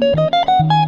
Música